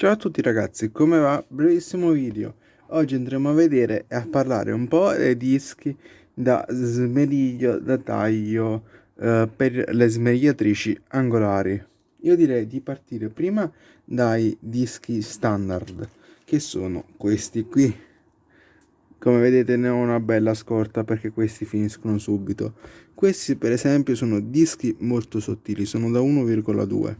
Ciao a tutti ragazzi, come va? Brevissimo video. Oggi andremo a vedere e a parlare un po' dei dischi da smeriglio da taglio eh, per le smerigliatrici angolari. Io direi di partire prima dai dischi standard, che sono questi qui. Come vedete ne ho una bella scorta perché questi finiscono subito. Questi per esempio sono dischi molto sottili, sono da 1,2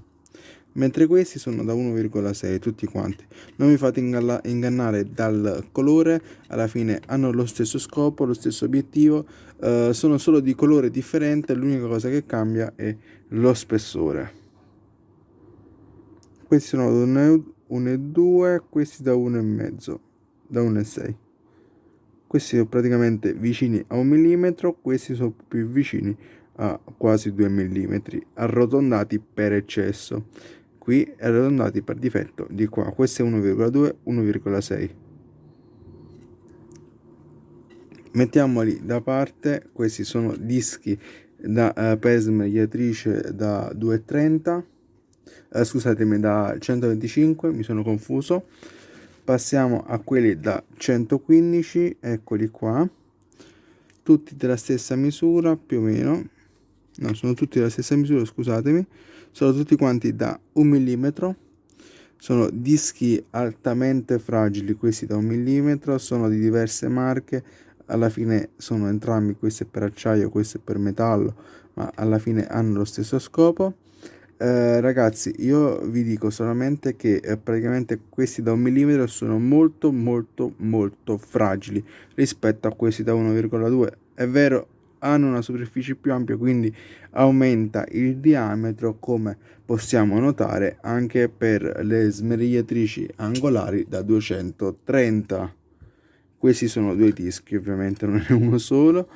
mentre questi sono da 1,6 tutti quanti. Non vi fate ingannare dal colore alla fine hanno lo stesso scopo lo stesso obiettivo eh, sono solo di colore differente l'unica cosa che cambia è lo spessore. Questi sono da 1,2 questi da 1,5 da 1,6 questi sono praticamente vicini a un millimetro questi sono più vicini a quasi 2 mm arrotondati per eccesso qui arrotondati per difetto di qua questo è 1,2 1,6 mettiamoli da parte questi sono dischi da uh, per mediatrice da 2,30 uh, eh, scusatemi da 125 mi sono confuso. Passiamo a quelli da 115 eccoli qua. Tutti della stessa misura più o meno. No sono tutti della stessa misura scusatemi sono tutti quanti da un millimetro. Sono dischi altamente fragili questi da un millimetro sono di diverse marche. Alla fine sono entrambi questo è per acciaio questo è per metallo ma alla fine hanno lo stesso scopo. Eh, ragazzi io vi dico solamente che eh, praticamente questi da un millimetro sono molto molto molto fragili rispetto a questi da 1,2 è vero hanno una superficie più ampia quindi aumenta il diametro come possiamo notare anche per le smerigliatrici angolari da 230 questi sono due dischi ovviamente non è uno solo.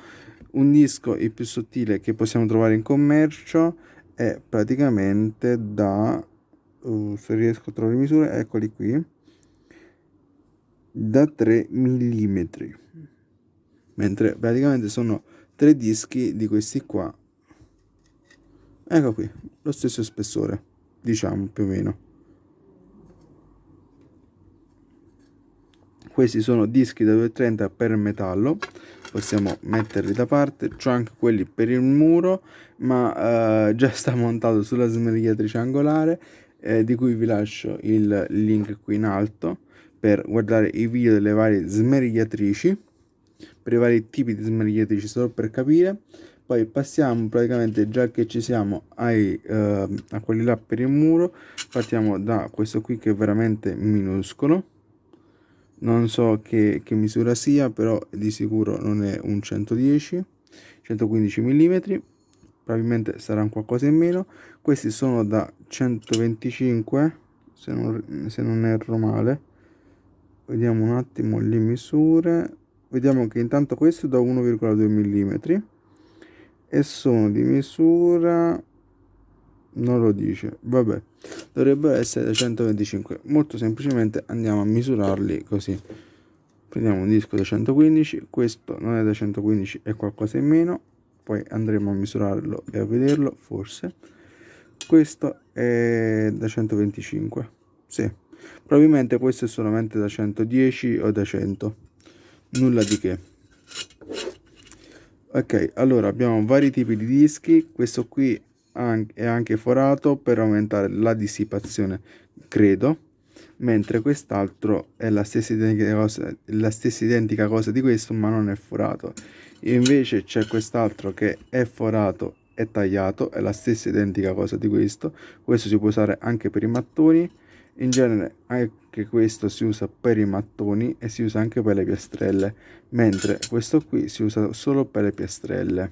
Un disco il più sottile che possiamo trovare in commercio è praticamente da uh, se riesco a trovare le misure eccoli qui da 3 mm mentre praticamente sono tre dischi di questi qua. Ecco qui lo stesso spessore diciamo più o meno. Questi sono dischi da 230 per metallo possiamo metterli da parte c'ho anche quelli per il muro ma eh, già sta montato sulla smerigliatrice angolare eh, di cui vi lascio il link qui in alto per guardare i video delle varie smerigliatrici per i vari tipi di smerigliatrici solo per capire. Poi passiamo praticamente già che ci siamo ai, eh, a quelli là per il muro partiamo da questo qui che è veramente minuscolo. Non so che, che misura sia però di sicuro non è un 110 115 mm probabilmente sarà un qualcosa in meno. Questi sono da 125 se non, se non erro male. Vediamo un attimo le misure vediamo che intanto questo da 1,2 mm e sono di misura non lo dice vabbè dovrebbero essere da 125 molto semplicemente andiamo a misurarli così. Prendiamo un disco da 115 questo non è da 115 è qualcosa in meno poi andremo a misurarlo e a vederlo forse. Questo è da 125 sì. Probabilmente questo è solamente da 110 o da 100 nulla di che. Ok allora abbiamo vari tipi di dischi. Questo qui è anche forato per aumentare la dissipazione credo. Mentre quest'altro è la stessa identica cosa la stessa identica cosa di questo ma non è forato. Invece c'è quest'altro che è forato e tagliato è la stessa identica cosa di questo. Questo si può usare anche per i mattoni. In genere anche questo si usa per i mattoni e si usa anche per le piastrelle mentre questo qui si usa solo per le piastrelle.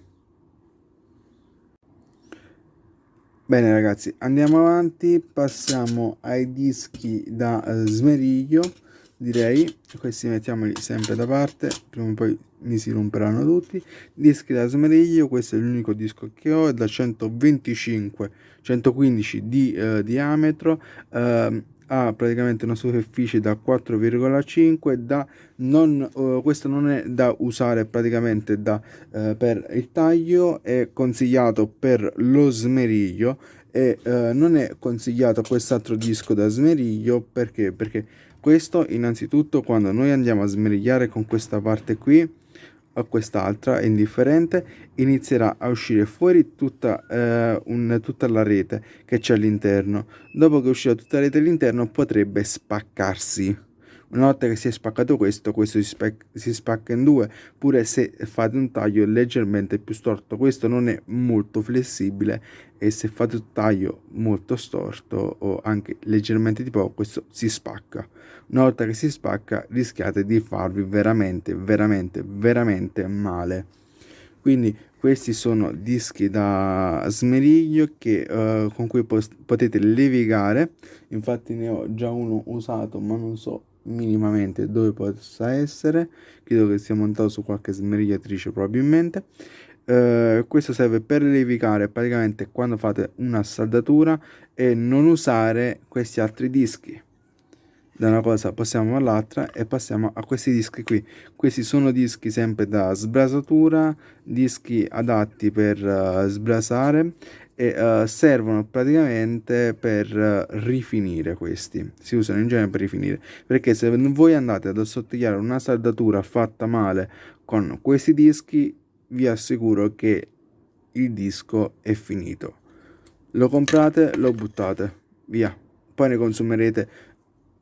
Bene ragazzi andiamo avanti passiamo ai dischi da eh, smeriglio direi. Questi mettiamoli sempre da parte prima o poi mi si romperanno tutti. Dischi da smeriglio questo è l'unico disco che ho è da 125 115 di eh, diametro eh, ha praticamente una superficie da 4,5 da non uh, questo non è da usare praticamente da uh, per il taglio è consigliato per lo smeriglio e eh, non è consigliato quest'altro disco da smeriglio perché? Perché questo innanzitutto quando noi andiamo a smerigliare con questa parte qui o quest'altra è indifferente inizierà a uscire fuori tutta, eh, un, tutta la rete che c'è all'interno. Dopo che uscirà tutta la rete all'interno potrebbe spaccarsi una volta che si è spaccato questo, questo si, si, spacca in due, pure se fate un taglio leggermente più storto. Questo non è molto flessibile e se fate un taglio molto storto o anche leggermente di poco, questo si spacca. Una volta che si spacca rischiate di farvi veramente, veramente, veramente male. Quindi questi sono dischi da smeriglio che, uh, con cui potete levigare infatti ne ho già uno usato ma non so minimamente dove possa essere. Credo che sia montato su qualche smerigliatrice probabilmente. Eh, questo serve per levicare praticamente quando fate una saldatura e non usare questi altri dischi. Da una cosa passiamo all'altra e passiamo a questi dischi qui. Questi sono dischi sempre da sbrasatura dischi adatti per uh, sbrasare e uh, servono praticamente per uh, rifinire questi. Si usano in genere per rifinire. Perché se voi andate ad assottigliare una saldatura fatta male con questi dischi vi assicuro che il disco è finito. Lo comprate lo buttate via. Poi ne consumerete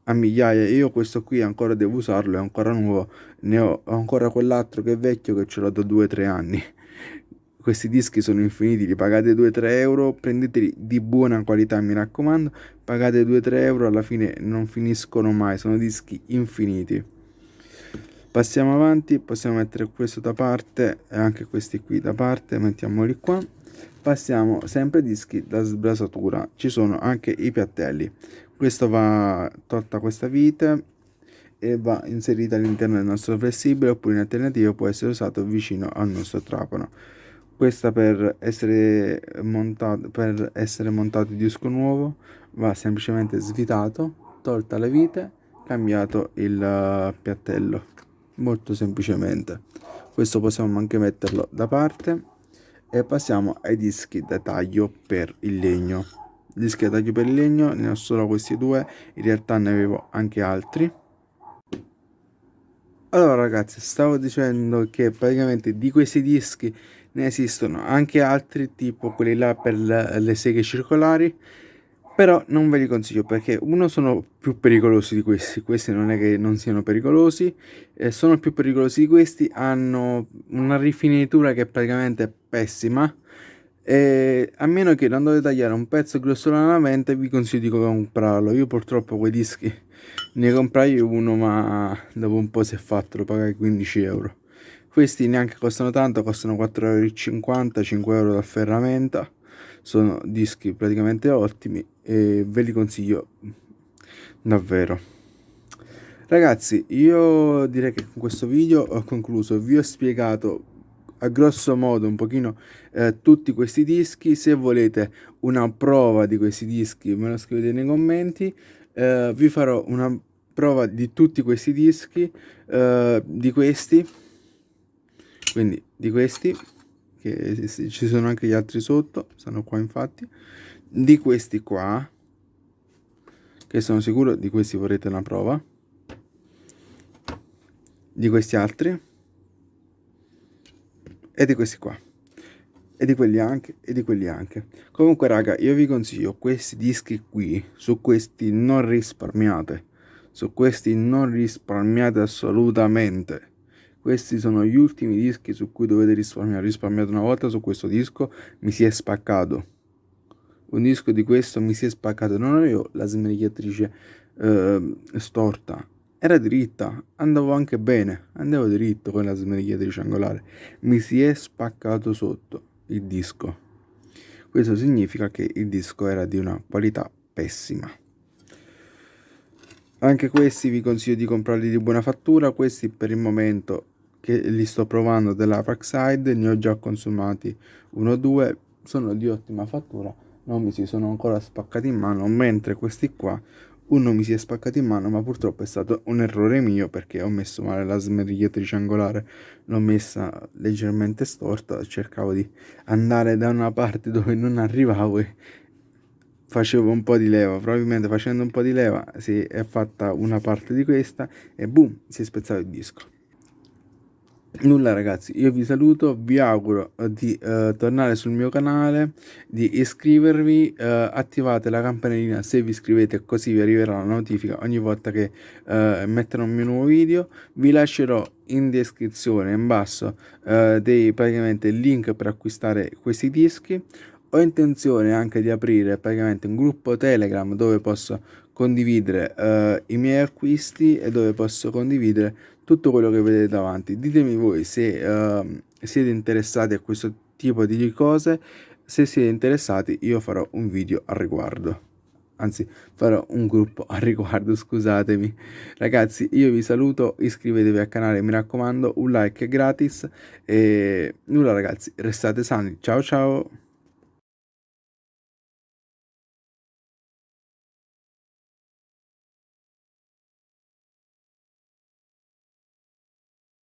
a migliaia. Io questo qui ancora devo usarlo è ancora nuovo. Ne ho ancora quell'altro che è vecchio che ce l'ho da 2-3 anni questi dischi sono infiniti, li pagate 2-3 euro, prendeteli di buona qualità mi raccomando, pagate 2-3 euro, alla fine non finiscono mai, sono dischi infiniti. Passiamo avanti, possiamo mettere questo da parte e anche questi qui da parte, mettiamoli qua. Passiamo sempre dischi da sbrasatura, ci sono anche i piattelli. Questo va tolta questa vite e va inserita all'interno del nostro flessibile oppure in alternativa può essere usato vicino al nostro trapano questa per essere montato per essere montato il disco nuovo va semplicemente svitato tolta le vite cambiato il uh, piattello. Molto semplicemente. Questo possiamo anche metterlo da parte e passiamo ai dischi da taglio per il legno. Dischi da taglio per il legno ne ho solo questi due in realtà ne avevo anche altri. Allora ragazzi stavo dicendo che praticamente di questi dischi ne esistono anche altri tipo quelli là per le seghe circolari però non ve li consiglio perché uno sono più pericolosi di questi questi non è che non siano pericolosi eh, sono più pericolosi di questi hanno una rifinitura che è praticamente pessima e a meno che non dovete tagliare un pezzo grossolanamente vi consiglio di comprarlo. Io purtroppo quei dischi ne comprai uno ma dopo un po' si è fatto lo pagai 15 euro questi neanche costano tanto costano 4,50 euro 5 euro da ferramenta sono dischi praticamente ottimi e ve li consiglio davvero. Ragazzi io direi che con questo video ho concluso. Vi ho spiegato a grosso modo un pochino eh, tutti questi dischi. Se volete una prova di questi dischi me lo scrivete nei commenti. Eh, vi farò una prova di tutti questi dischi eh, di questi quindi di questi che ci sono anche gli altri sotto stanno qua infatti. Di questi qua che sono sicuro di questi vorrete una prova. Di questi altri. E di questi qua. E di quelli anche e di quelli anche. Comunque raga io vi consiglio questi dischi qui su questi non risparmiate. Su questi non risparmiate assolutamente questi sono gli ultimi dischi su cui dovete risparmiare. Risparmiato una volta su questo disco, mi si è spaccato. Un disco di questo mi si è spaccato. Non avevo la smerigliatrice eh, storta, era dritta, andavo anche bene, andavo dritto con la smerigliatrice angolare. Mi si è spaccato sotto il disco. Questo significa che il disco era di una qualità pessima. Anche questi vi consiglio di comprarli di buona fattura, questi per il momento che li sto provando della Parkside, ne ho già consumati uno o due, sono di ottima fattura, non mi si sono ancora spaccati in mano, mentre questi qua uno mi si è spaccato in mano ma purtroppo è stato un errore mio perché ho messo male la smerigliatrice angolare l'ho messa leggermente storta cercavo di andare da una parte dove non arrivavo e facevo un po' di leva, probabilmente facendo un po' di leva si è fatta una parte di questa e boom, si è spezzato il disco. Nulla ragazzi, io vi saluto, vi auguro di uh, tornare sul mio canale, di iscrivervi, uh, attivate la campanellina se vi iscrivete così vi arriverà la notifica ogni volta che uh, metterò un mio nuovo video. Vi lascerò in descrizione in basso dei praticamente link per acquistare questi dischi ho intenzione anche di aprire praticamente un gruppo telegram dove posso condividere uh, i miei acquisti e dove posso condividere tutto quello che vedete davanti. Ditemi voi se uh, siete interessati a questo tipo di cose. Se siete interessati io farò un video al riguardo. Anzi farò un gruppo al riguardo scusatemi. Ragazzi io vi saluto iscrivetevi al canale mi raccomando un like è gratis. E nulla ragazzi restate sani. Ciao ciao